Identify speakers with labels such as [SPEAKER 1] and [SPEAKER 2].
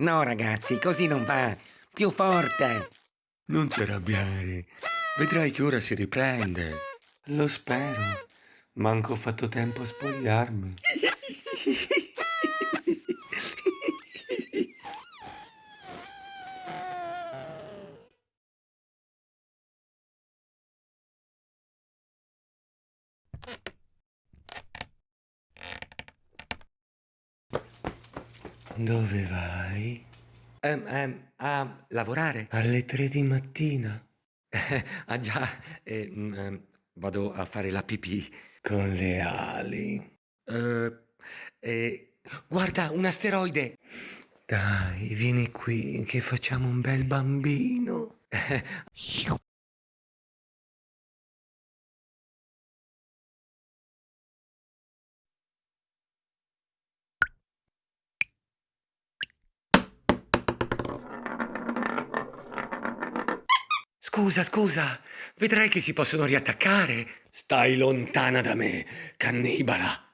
[SPEAKER 1] No, ragazzi, così non va. Più forte.
[SPEAKER 2] Non ti arrabbiare. Vedrai che ora si riprende. Lo spero. Manco ho fatto tempo a spogliarmi. Dove vai?
[SPEAKER 1] Ehm, ehm, a lavorare?
[SPEAKER 2] Alle tre di mattina.
[SPEAKER 1] ah già, eh, ehm, vado a fare la pipì.
[SPEAKER 2] Con le ali.
[SPEAKER 1] Eh, eh, guarda, un asteroide!
[SPEAKER 2] Dai, vieni qui che facciamo un bel bambino. Scusa, scusa, vedrai che si possono riattaccare. Stai lontana da me, cannibala.